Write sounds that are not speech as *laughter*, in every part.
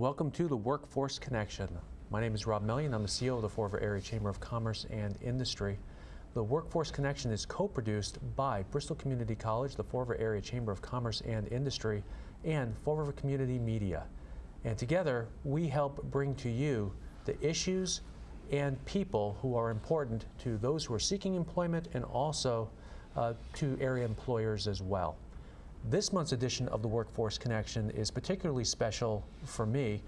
Welcome to the Workforce Connection. My name is Rob Mellion. I'm the CEO of the Fall River Area Chamber of Commerce and Industry. The Workforce Connection is co-produced by Bristol Community College, the Fall River Area Chamber of Commerce and Industry, and Fall River Community Media. And together, we help bring to you the issues and people who are important to those who are seeking employment and also uh, to area employers as well. This month's edition of the Workforce Connection is particularly special for me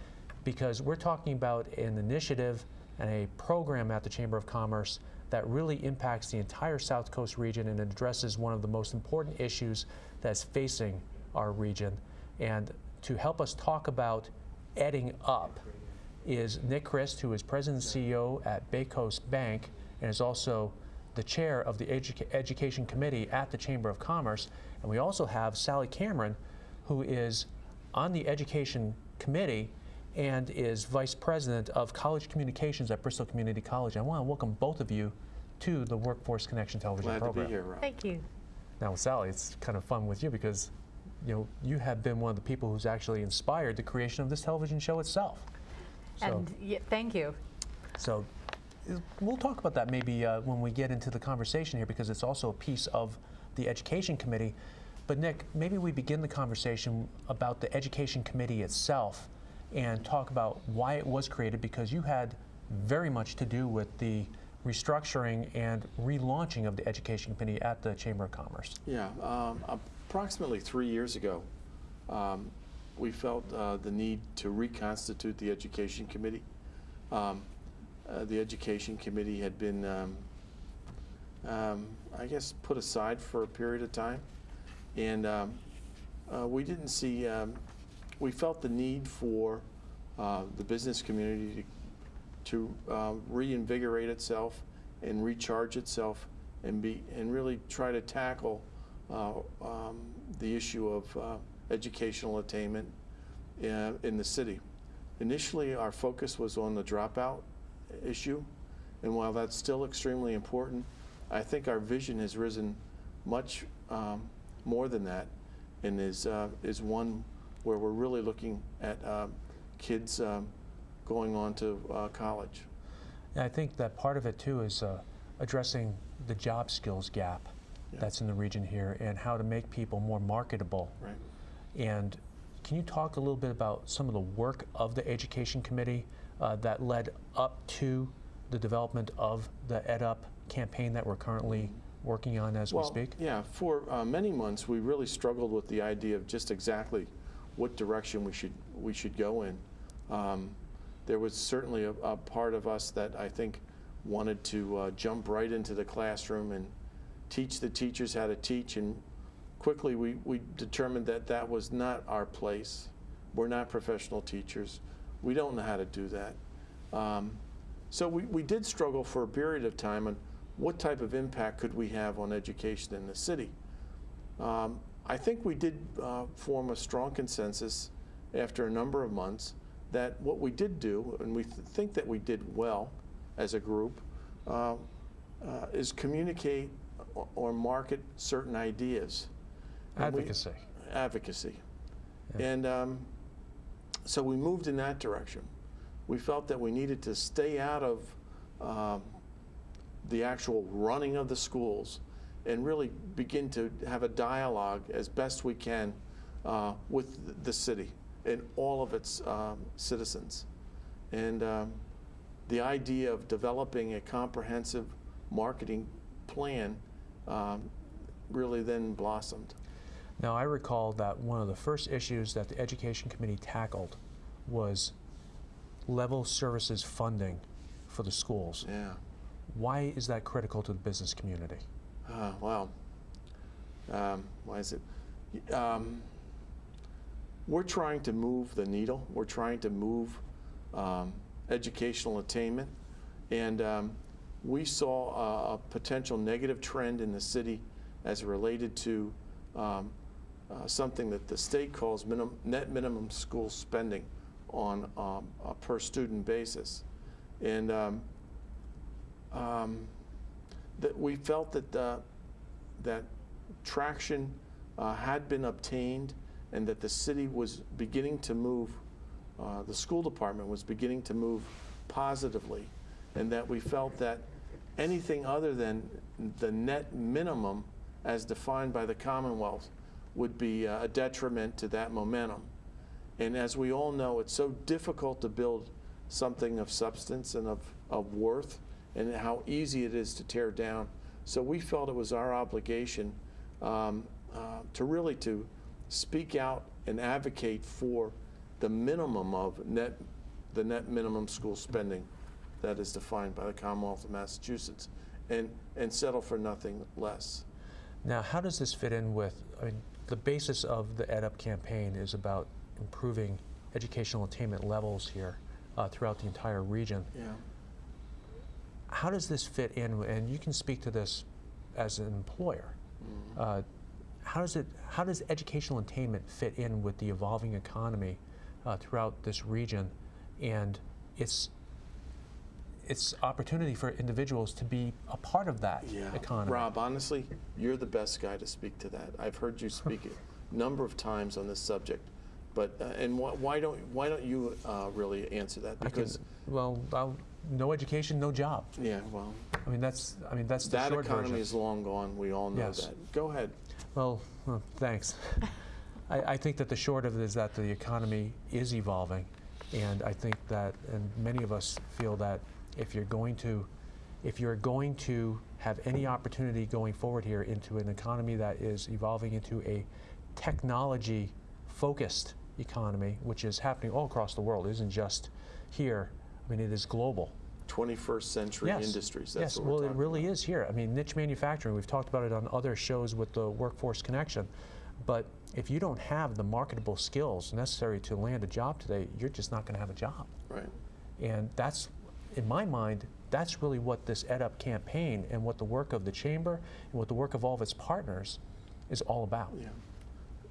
because we're talking about an initiative and a program at the Chamber of Commerce that really impacts the entire South Coast region and addresses one of the most important issues that's facing our region. And to help us talk about adding up is Nick Christ, who is President and CEO at Bay Coast Bank and is also the chair of the Edu Education Committee at the Chamber of Commerce. And we also have Sally Cameron, who is on the Education Committee and is Vice President of College Communications at Bristol Community College. I want to welcome both of you to the Workforce Connection television Glad program. to be here, Rob. Thank you. Now, Sally, it's kind of fun with you because you know you have been one of the people who's actually inspired the creation of this television show itself. So, And yeah, thank you. so we'll talk about that maybe uh, when we get into the conversation here because it's also a piece of the Education Committee. But Nick, maybe we begin the conversation about the Education Committee itself and talk about why it was created because you had very much to do with the restructuring and relaunching of the Education Committee at the Chamber of Commerce. Yeah, um, approximately three years ago, um, we felt uh, the need to reconstitute the Education Committee. Um, uh, the Education Committee had been, um, um, I guess, put aside for a period of time. And um, uh, we didn't see, um, we felt the need for uh, the business community to, to uh, reinvigorate itself and recharge itself and be and really try to tackle uh, um, the issue of uh, educational attainment in, in the city. Initially, our focus was on the dropout issue, and while that's still extremely important, I think our vision has risen much um, more than that, and is uh, is one where we're really looking at um, kids um, going on to uh, college. And I think that part of it too is uh, addressing the job skills gap Yeah. that's in the region here and how to make people more marketable. Right. And can you talk a little bit about some of the work of the Education Committee uh, that led up to the development of the EdUp campaign that we're currently working on as well, we speak? Yeah, for uh, many months we really struggled with the idea of just exactly what direction we should we should go in. Um, there was certainly a, a, part of us that I think wanted to uh, jump right into the classroom and teach the teachers how to teach, and quickly we, we determined that that was not our place. We're not professional teachers. We don't know how to do that. Um, so we, we did struggle for a period of time on what type of impact could we have on education in the city. Um, I think we did uh, form a strong consensus after a number of months that what we did do, and we th think that we did well as a group, uh, uh, is communicate or, market certain ideas. And we- Advocacy. advocacy. Yeah. And um, so we moved in that direction. We felt that we needed to stay out of um, the actual running of the schools and really begin to have a dialogue as best we can uh, with the city and all of its um, citizens. And um, the idea of developing a comprehensive marketing plan um, really then blossomed. Now, I recall that one of the first issues that the Education Committee tackled was level services funding for the schools. Yeah. Why is that critical to the business community? Uh. Um, why is it? Um, we're trying to move the needle. We're trying to move um, educational attainment. And um, we saw a, a potential negative trend in the city as related to um, uh, something that the state calls minimum, net minimum school spending on um, a per student basis. And um, that we felt that uh, that traction uh, had been obtained and that the city was beginning to move uh, the school department was beginning to move positively, and that we felt that anything other than the net minimum as defined by the Commonwealth would be uh, a detriment to that momentum. And as we all know, it's so difficult to build something of substance and of, of worth, and how easy it is to tear down. So we felt it was our obligation um, uh, to really to speak out and advocate for the minimum of net, the net minimum school spending that is defined by the Commonwealth of Massachusetts, and, and settle for nothing less. Now, how does this fit in with, I mean, the basis of the EdUp campaign is about improving educational attainment levels here uh, throughout the entire region. Yeah. How does this fit in, and you can speak to this as an employer. Uh, how does it, how does educational attainment fit in with the evolving economy uh, throughout this region and its, its opportunity for individuals to be a part of that Yeah. economy? Rob, honestly, you're the best guy to speak to that. I've heard you speak *laughs* a number of times on this subject, but, uh, and why, why don't, why don't you uh, really answer that? I can- Because, well, I'll, no education, no job. yeah, well, I mean, that's, I mean, that's the that short economy version. is long gone, we all know Yes. that. Go ahead. Well, well, thanks. *laughs* I, I think that the short of it is that the economy is evolving, and I think that, and many of us feel that if you're going to, if you're going to have any opportunity going forward here into an economy that is evolving into a technology-focused economy, which is happening all across the world, it isn't just here. I mean, it is global. 21st century Yes. industries, that's yes, well, it really about. is here. I mean, niche manufacturing, we've talked about it on other shows with the Workforce Connection. But if you don't have the marketable skills necessary to land a job today, you're just not going to have a job. Right. And that's, in my mind, that's really what this EdUp campaign and what the work of the Chamber and what the work of all of its partners is all about. Yeah.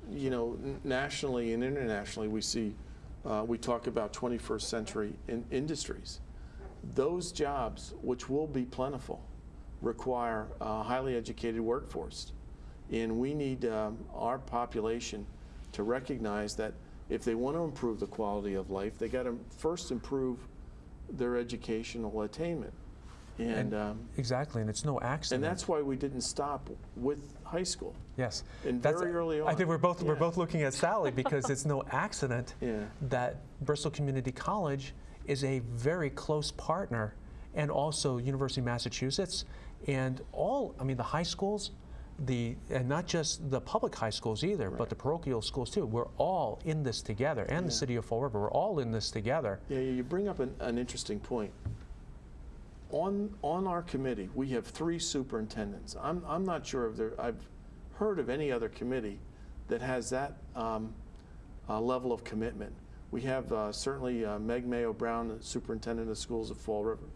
You know, nationally and internationally, we see, uh, we talk about 21st century in industries. Those jobs, which will be plentiful, require a highly educated workforce. And we need um, our population to recognize that if they want to improve the quality of life, they got to first improve their educational attainment. And, And- um, Exactly, and it's no accident. and that's why we didn't stop with high school. Yes. And That's- very early on. I think we're both, we're both looking at Sally *laughs* because it's no accident Yeah. that Bristol Community College is a very close partner and also University of Massachusetts and all, I mean, the high schools, the, and not just the public high schools either, but the parochial schools too. We're all in this together and the city of Fall River, we're all in this together. Yeah, you bring up an, an interesting point. On, on our committee, we have three superintendents. I'm, I'm not sure if there, I've heard of any other committee that has that um, uh, level of commitment. We have uh, certainly uh, Meg Mayo Brown, the superintendent of schools of Fall River.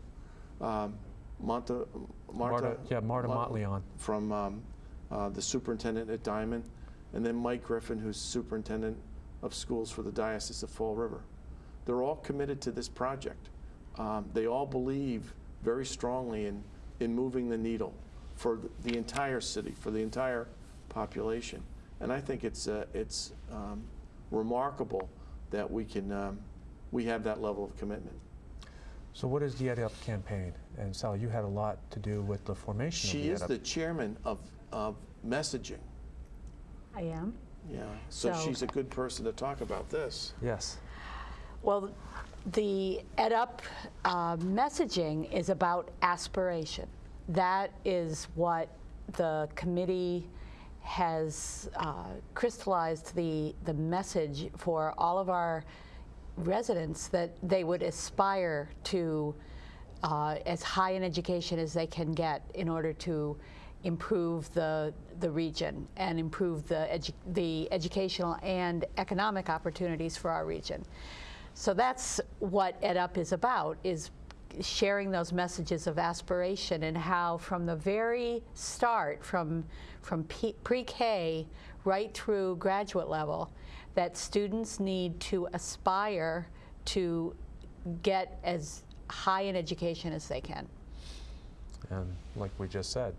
Um, Monta, Marta, Marta, yeah, Marta Mon- Motley on. from um, uh, the superintendent at Diman, and then Mike Griffin, who's superintendent of schools for the Diocese of Fall River. They're all committed to this project. Um, they all believe very strongly in, in moving the needle for the, the entire city, for the entire population. And I think it's, uh, it's um, remarkable that we can, um, we have that level of commitment. So what is the EdUp campaign? And Sally, you had a lot to do with the formation She of is the the chairman of, of messaging. I am. Yeah, so So- she's a good person to talk about this. Yes. Well, the EdUp uh, messaging is about aspiration. That is what the committee has uh, crystallized the, the message for all of our residents that they would aspire to uh, as high an education as they can get in order to improve the, the region and improve the, edu- the educational and economic opportunities for our region. So that's what EdUp is about, is sharing those messages of aspiration and how from the very start, from, from pre-K right through graduate level, that students need to aspire to get as high an education as they can. And like we just said,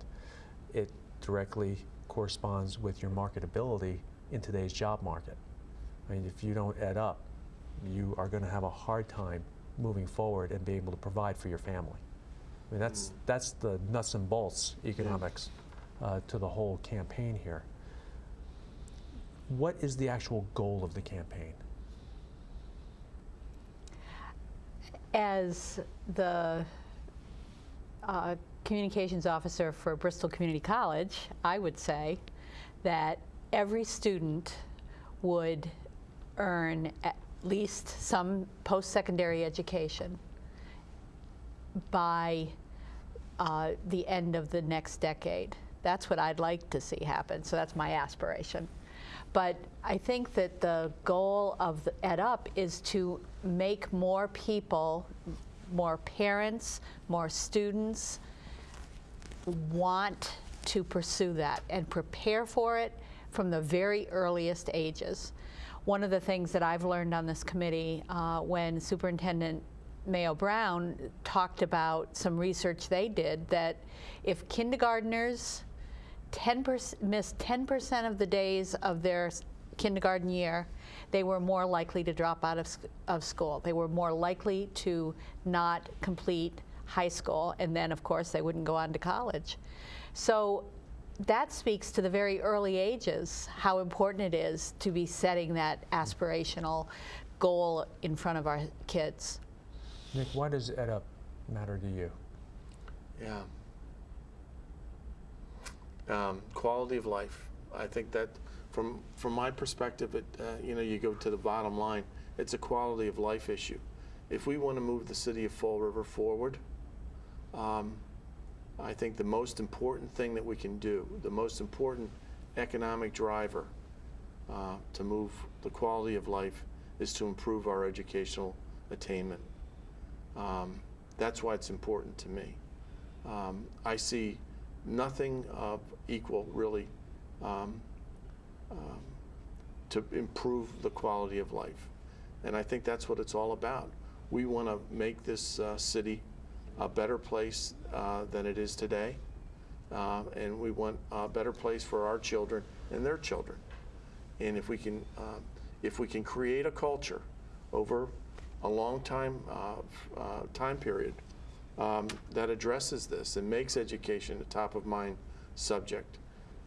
it directly corresponds with your marketability in today's job market. I mean, if you don't Ed Up, you are going to have a hard time moving forward and being able to provide for your family. I mean, that's, that's the nuts and bolts economics uh, to the whole campaign here. What is the actual goal of the campaign? As the uh, communications officer for Bristol Community College, I would say that every student would earn at least some post-secondary education by uh, the end of the next decade. That's what I'd like to see happen, so that's my aspiration. But I think that the goal of the Ed Up is to make more people, more parents, more students want to pursue that and prepare for it from the very earliest ages. One of the things that I've learned on this committee uh, when Superintendent Mayo Brown talked about some research they did that if kindergarteners 10% missed 10% of the days of their kindergarten year, they were more likely to drop out of, of school. They were more likely to not complete high school, and then, of course, they wouldn't go on to college. So that speaks to the very early ages how important it is to be setting that aspirational goal in front of our kids. Nick, why does Ed Up matter to you? Yeah. Um, quality of life. I think that from from my perspective, it uh, you know you go to the bottom line. It's a quality of life issue. If we want to move the city of Fall River forward, um, I think the most important thing that we can do, the most important economic driver uh, to move the quality of life, is to improve our educational attainment. Um, that's why it's important to me. Um, I see nothing of equal, really, um, um, to improve the quality of life. And I think that's what it's all about. We want to make this uh, city a better place uh, than it is today. Uh, and we want a better place for our children and their children. And if we can, uh, if we can create a culture over a long time uh, uh, time period um, that addresses this and makes education a top of mind subject,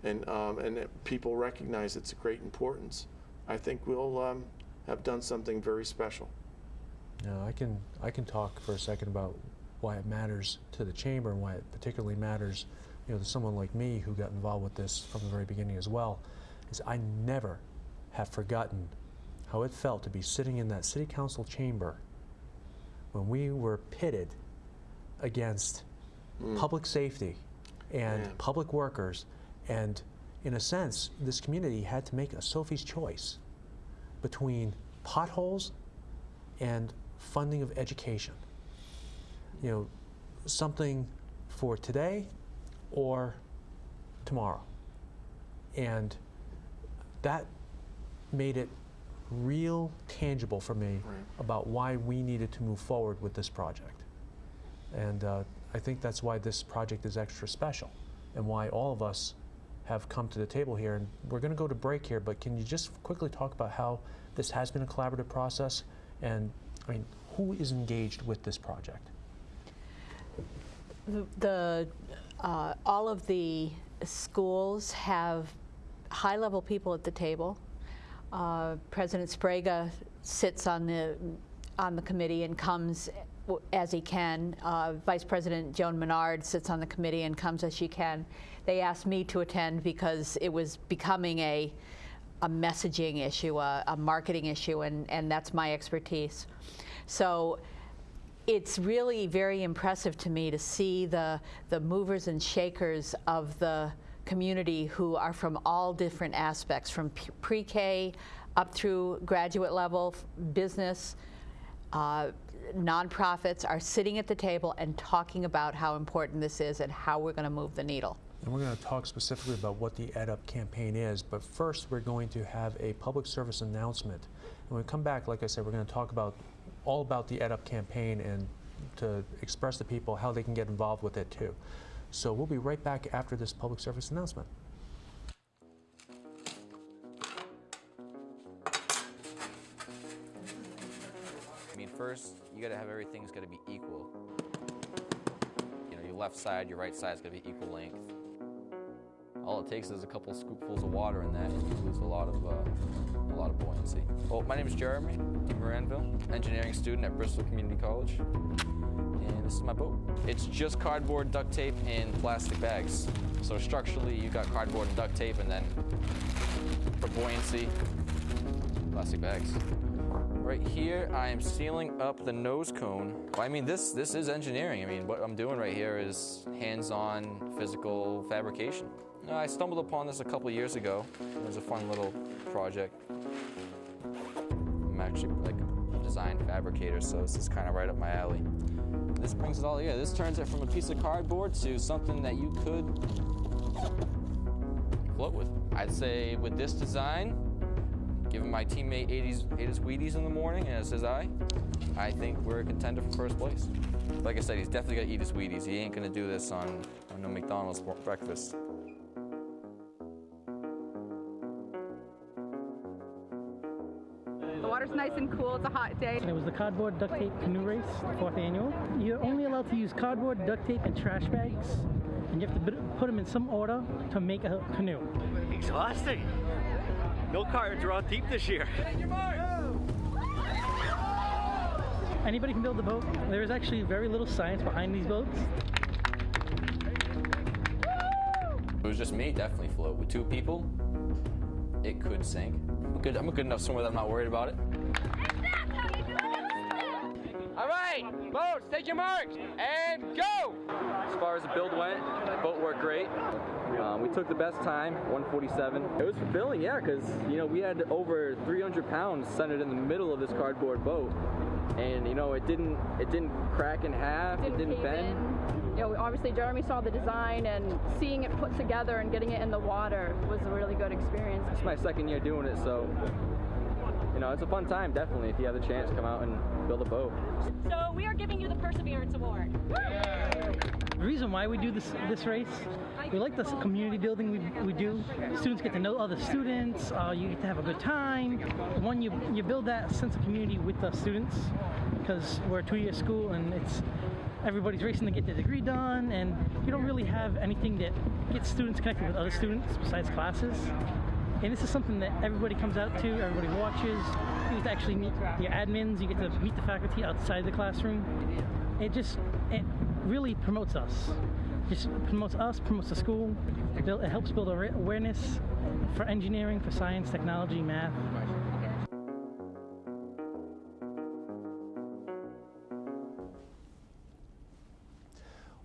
and um, and people recognize its great importance, I think we'll um, have done something very special. Now, I can I can talk for a second about why it matters to the chamber and why it particularly matters, you know, to someone like me who got involved with this from the very beginning as well. Is I never have forgotten how it felt to be sitting in that city council chamber when we were pitted against mm. public safety and Yeah. public workers, and in a sense, this community had to make a Sophie's choice between potholes and funding of education. You know, something for today or tomorrow. And that made it real tangible for me Right. about why we needed to move forward with this project. And uh, I think that's why this project is extra special and why all of us have come to the table here. And we're going to go to break here, but can you just quickly talk about how this has been a collaborative process? And I mean, who is engaged with this project? The- uh, all of the schools have high-level people at the table. Uh, President Sbrega sits on the, on the committee and comes as he can. Uh, Vice President Joan Menard sits on the committee and comes as she can. They asked me to attend because it was becoming a, a messaging issue, a, a marketing issue, and, and that's my expertise. So it's really very impressive to me to see the, the movers and shakers of the community who are from all different aspects, from pre-K up through graduate level, business, uh, nonprofits are sitting at the table and talking about how important this is and how we're going to move the needle. And we're going to talk specifically about what the Ed Up campaign is, but first we're going to have a public service announcement. And when we come back, like I said, we're going to talk about all about the Ed Up campaign and to express to people how they can get involved with it too. So we'll be right back after this public service announcement. I mean, first, you gotta have everything's gotta be equal. You know, your left side, your right side's gotta be equal length. All it takes is a couple scoopfuls of water in that, and you lose a lot of uh, a lot of buoyancy. Well, my name is Jeremy Moranville, engineering student at Bristol Community College, and this is my boat. It's just cardboard, duct tape, and plastic bags. So structurally, you got cardboard and duct tape, and then for buoyancy, plastic bags. Right here, I am sealing up the nose cone. I mean, this this is engineering. I mean, what I'm doing right here is hands-on physical fabrication. Uh, I stumbled upon this a couple years ago. It was a fun little project. I'm actually like a design fabricator, so this is kind of right up my alley. This brings it all together. This turns it from a piece of cardboard to something that you could float with. I'd say with this design, Giving my teammate 80s, 80s Wheaties in the morning, as says I, I think we're a contender for first place. Like I said, he's definitely to eat his Wheaties. He ain't to do this on, on no McDonald's breakfast. The water's nice and cool. It's a hot day. It was the cardboard duct tape canoe race, fourth annual. You're only allowed to use cardboard, duct tape, and trash bags, and you have to put them in some order to make a canoe. Exhausting. No cards are on deep this year. Anybody can build a boat. There is actually very little science behind these boats. If it was just me, definitely float. With two people, it could sink. I'm good, I'm a good enough swimmer that I'm not worried about it. All right, boats, take your marks and go! As far as the build went, the boat worked great. Um, we took the best time, 147. It was fulfilling, yeah, because you know we had over 300 pounds centered in the middle of this cardboard boat, and you know it didn't it didn't crack in half, it didn't cave bend. in. You know, obviously Jeremy saw the design and seeing it put together and getting it in the water was a really good experience. It's my second year doing it, so you know it's a fun time. Definitely, if you have the chance, come out and build a boat. So we are giving you the Perseverance Award. The reason why we do this this race, we like the community building we, we do. Students get to know other students. Uh, you get to have a good time. One, you you build that sense of community with the students because we're a two-year school and it's everybody's racing to get their degree done, and you don't really have anything that gets students connected with other students besides classes. And this is something that everybody comes out to, everybody watches. You get to actually meet your admins, you get to meet the faculty outside the classroom. It just, it really promotes us. Just promotes us, promotes the school. It, helps build awareness for engineering, for science, technology, math.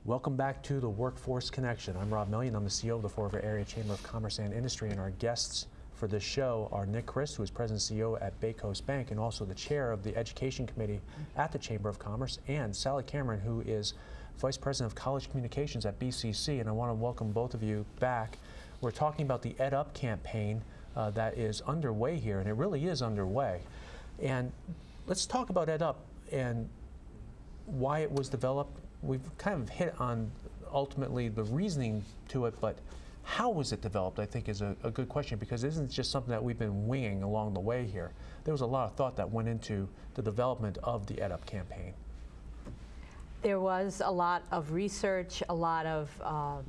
Welcome back to the Workforce Connection. I'm Rob Mellion. I'm the CEO of the Fall River Area Chamber of Commerce and Industry, and our guests for this show are Nick Christ, who is President and CEO at Bay Coast Bank and also the Chair of the Education Committee at the Chamber of Commerce, and Sally Cameron, who is Vice President of College Communications at BCC. And I want to welcome both of you back. We're talking about the Ed Up campaign uh, that is underway here, and it really is underway. And let's talk about Ed Up and why it was developed. We've kind of hit on ultimately the reasoning to it, but how was it developed, I think, is a, a good question because it isn't just something that we've been winging along the way here. There was a lot of thought that went into the development of the EdUp campaign. There was a lot of research, a lot of um,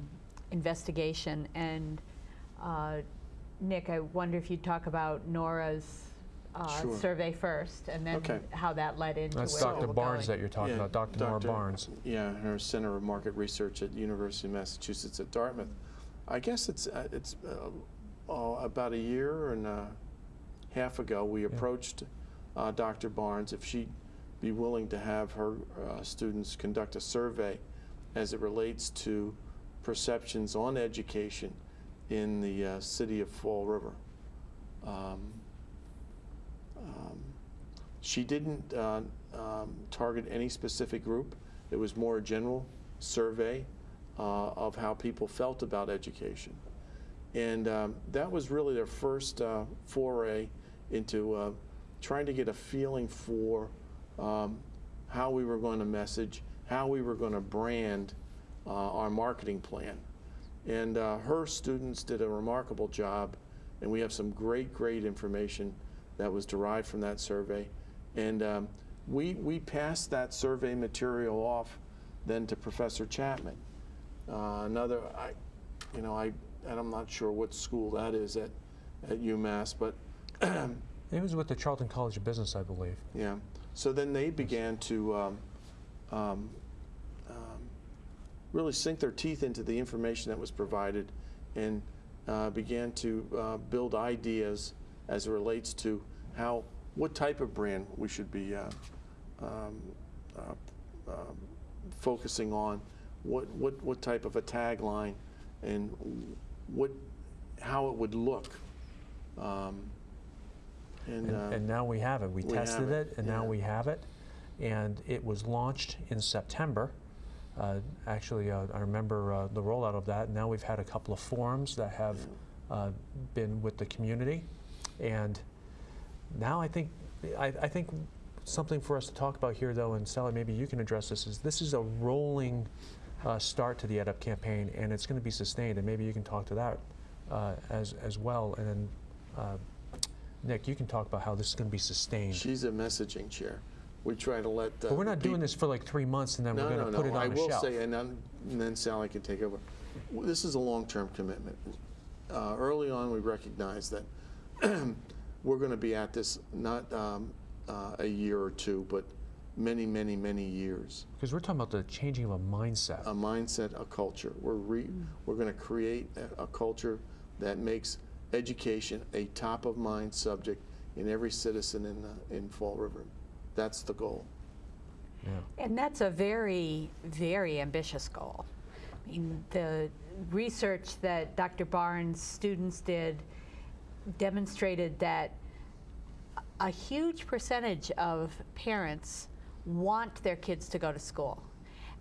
investigation, and uh, Nick, I wonder if you'd talk about Nora's uh, Sure. survey first, and then Okay. how that led into That's where Dr. we're Barnes going. that you're talking Yeah, about, Dr. Nora Barnes. Yeah, her Center of Market Research at University of Massachusetts at Dartmouth. I guess it's uh, it's uh, oh, about a year and a half ago we approached uh, Dr. Barnes if she'd be willing to have her uh, students conduct a survey as it relates to perceptions on education in the uh, city of Fall River. Um, she didn't uh, um, target any specific group. It was more a general survey uh, of how people felt about education. And um, that was really their first uh, foray into uh, trying to get a feeling for um, how we were going to message, how we were going to brand uh, our marketing plan. And uh, her students did a remarkable job, and we have some great, great information that was derived from that survey. And um, we, we passed that survey material off then to Professor Chapman. Uh, another, I, you know, I, and I'm not sure what school that is at, at UMass, but *clears throat* It was with the Charlton College of Business, I believe. yeah. So then they began to um, um, um, really sink their teeth into the information that was provided and uh, began to uh, build ideas as it relates to how, what type of brand we should be uh, um, uh, um, focusing on, what, what, what type of a tagline, and what, how it would look. Um, and, And, uh, and now we have it. We, we tested it, it, and now we have it. And it was launched in September. Uh, actually, uh, I remember uh, the rollout of that. Now we've had a couple of forums that have uh, been with the community, and now I think I, I think something for us to talk about here, though, and Sally, maybe you can address this. Is this is a rolling uh, start to the EdUp campaign, and it's going to be sustained, and maybe you can talk to that uh, as as well, and then. Uh, Nick, you can talk about how this is going to be sustained. She's a messaging chair. We try to let. But we're not doing this for like three months and then No, we're no, going to put no. it on I the will shelf. say, and, then- and then Sally can take over. This is a long-term commitment. Uh, early on, we recognized that *clears throat* we're going to be at this not um, uh, a year or two, but many, many, many years. Because we're talking about the changing of a mindset. A mindset, a culture. We're re, we're going to create a, a culture that makes education a top-of-mind subject in every citizen in the, in Fall River. That's the goal. yeah. And that's a very, very ambitious goal. I mean, the research that Dr. Barnes' students did demonstrated that a huge percentage of parents want their kids to go to school.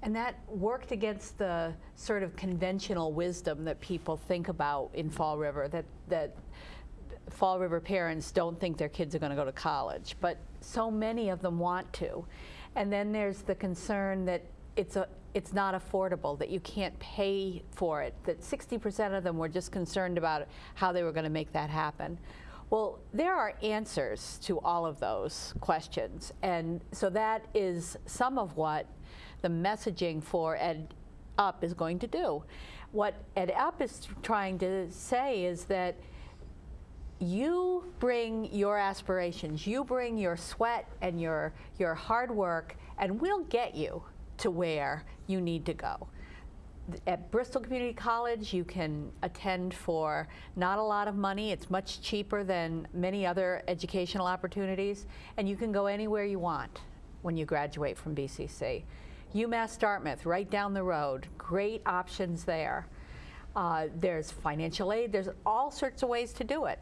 And that worked against the sort of conventional wisdom that people think about in Fall River, that, that Fall River parents don't think their kids are going to go to college, but so many of them want to. And then there's the concern that it's a it's not affordable, that you can't pay for it, that 60% of them were just concerned about how they were going to make that happen. Well, there are answers to all of those questions. And so that is some of what the messaging for Ed Up is going to do. What Ed Up is trying to say is that you bring your aspirations, you bring your sweat and your, your hard work, and we'll get you to where you need to go. At Bristol Community College, you can attend for not a lot of money. It's much cheaper than many other educational opportunities, and you can go anywhere you want when you graduate from BCC. UMass Dartmouth, right down the road, great options there. Uh, there's financial aid, there's all sorts of ways to do it.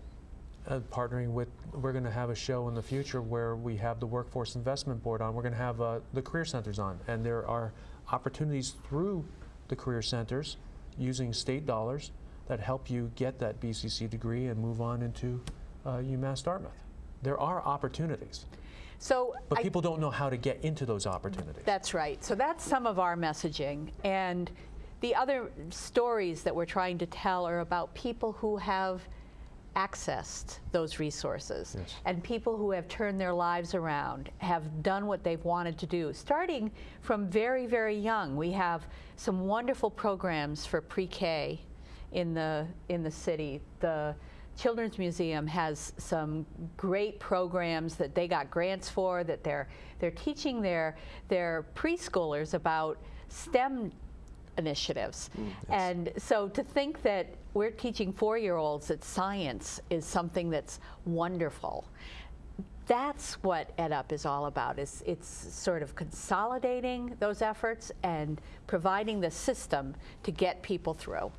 Uh, partnering with, we're going to have a show in the future where we have the Workforce Investment Board on. We're going to have uh, the Career Centers on. And there are opportunities through the Career Centers using state dollars that help you get that BCC degree and move on into uh, UMass Dartmouth. There are opportunities, So but I- people don't know how to get into those opportunities. That's right. So that's some of our messaging. And the other stories that we're trying to tell are about people who have accessed those resources Yes. and people who have turned their lives around, have done what they've wanted to do, starting from very, very young. We have some wonderful programs for pre-K in the, in the city. The Children's Museum has some great programs that they got grants for that they're, they're teaching their, their preschoolers about STEM initiatives. Mm, and so to think that we're teaching four-year-olds that science is something that's wonderful, that's what EdUp is all about. Is it's sort of consolidating those efforts and providing the system to get people through.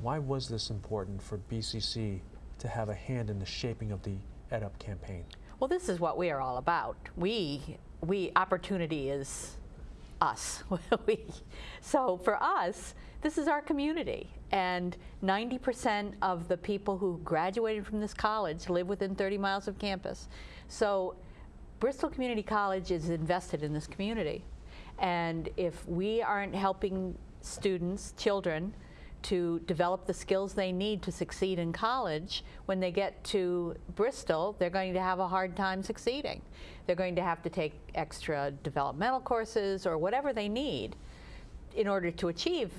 Why was this important for BCC to have a hand in the shaping of the EdUp campaign? Well, this is what we are all about. We, we, opportunity is us. *laughs* so for us, this is our community. And 90% of the people who graduated from this college live within 30 miles of campus. So Bristol Community College is invested in this community. And if we aren't helping students, children, to develop the skills they need to succeed in college, when they get to Bristol, they're going to have a hard time succeeding. They're going to have to take extra developmental courses or whatever they need in order to achieve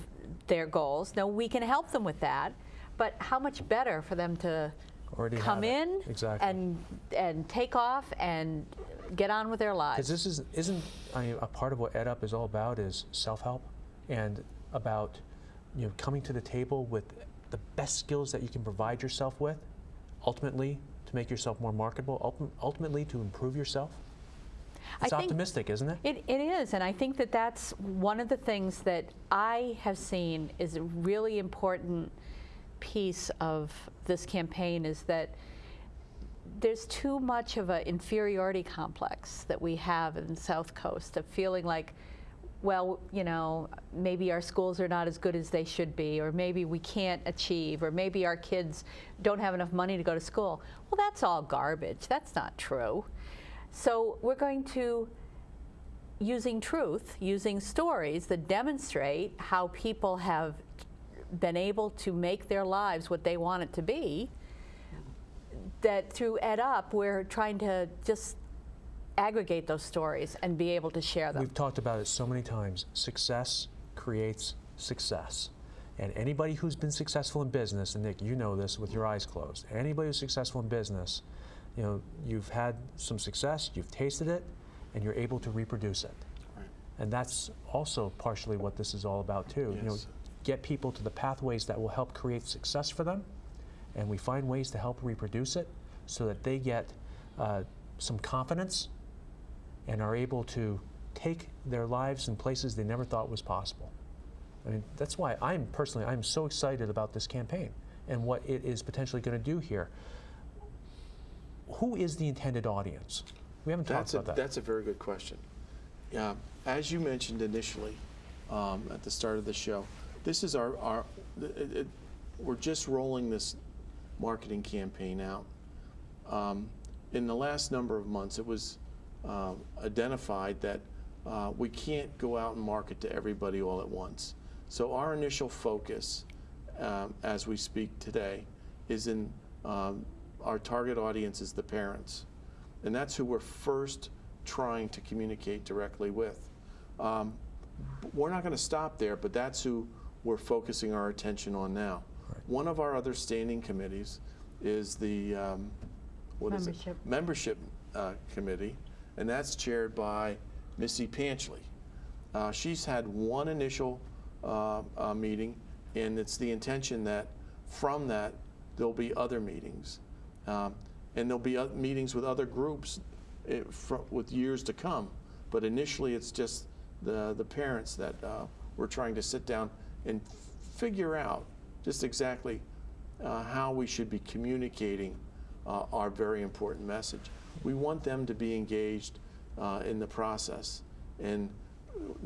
their goals. Now, we can help them with that, but how much better for them to Already come in Exactly. and and take off and get on with their lives. Because this is, isn't, I mean, a part of what EdUp is all about is self-help and about, you know, coming to the table with the best skills that you can provide yourself with, ultimately to make yourself more marketable, ultimately to improve yourself. I It's think- optimistic, isn't it? It, it is, and I think that that's one of the things that I have seen is a really important piece of this campaign is that there's too much of an inferiority complex that we have in the South Coast of feeling like, well, you know, maybe our schools are not as good as they should be, or maybe we can't achieve, or maybe our kids don't have enough money to go to school. Well, that's all garbage. That's not true. So we're going to using truth, using stories that demonstrate how people have been able to make their lives what they want it to be, that through Ed Up, we're trying to just aggregate those stories and be able to share them. We've talked about it so many times. Success creates success. And anybody who's been successful in business, and Nick, you know this with your eyes closed, anybody who's successful in business, you know, you've had some success, you've tasted it, and you're able to reproduce it. Right. And that's also partially what this is all about too. You know, get people to the pathways that will help create success for them, and we find ways to help reproduce it so that they get uh, some confidence and are able to take their lives in places they never thought was possible. I mean, that's why I'm personally, I'm so excited about this campaign and what it is potentially going to do here. Who is the intended audience? We haven't talked That's a, about that. that's a very good question. Yeah, as you mentioned initially, um, at the start of the show, this is our, our it, it, we're just rolling this marketing campaign out. Um, in the last number of months, it was uh, identified that uh, we can't go out and market to everybody all at once. So our initial focus, um, as we speak today, is in um, our target audience is the parents, and that's who we're first trying to communicate directly with. Um, we're not going to stop there, but that's who we're focusing our attention on now. One of our other standing committees is the um, what is Membership. it? Membership uh, committee, and that's chaired by Missy Panchley. Uh, she's had one initial uh, uh, meeting, and it's the intention that from that there'll be other meetings, um, and there'll be meetings with other groups eh, fro- with years to come. But initially, it's just the the parents that uh, we're trying to sit down and figure out just exactly uh, how we should be communicating uh, our very important message. We want them to be engaged uh, in the process, and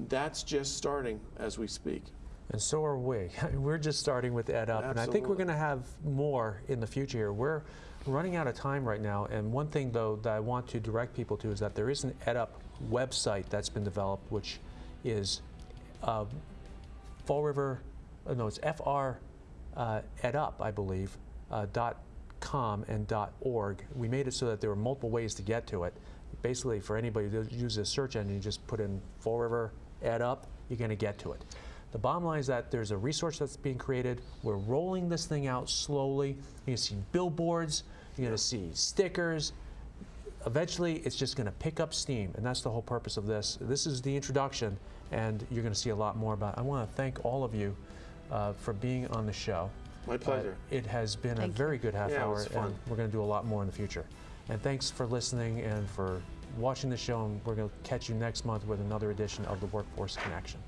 that's just starting as we speak. And so are we. *laughs* We're just starting with Ed Up, and I think we're going to have more in the future here. We're running out of time right now, and one thing, though, that I want to direct people to is that there is an Ed Up website that's been developed, which is uh, Fall River, uh, no, it's FR uh, EdUp, I believe, uh, dot com and org. We made it so that there were multiple ways to get to it. Basically, for anybody who uses a search engine, you just put in Fall River EdUp, you're going to get to it. The bottom line is that there's a resource that's being created. We're rolling this thing out slowly. You're going to see billboards, you're going to see stickers, eventually it's just going to pick up steam and that's the whole purpose of this this is the introduction and you're going to see a lot more about it. i want to thank all of you uh, for being on the show My pleasure. Uh, it has been Thank a you. very good half Yeah, it hour was fun. and we're going to do a lot more in the future and thanks for listening and for watching the show and we're going to catch you next month with another edition of the workforce connection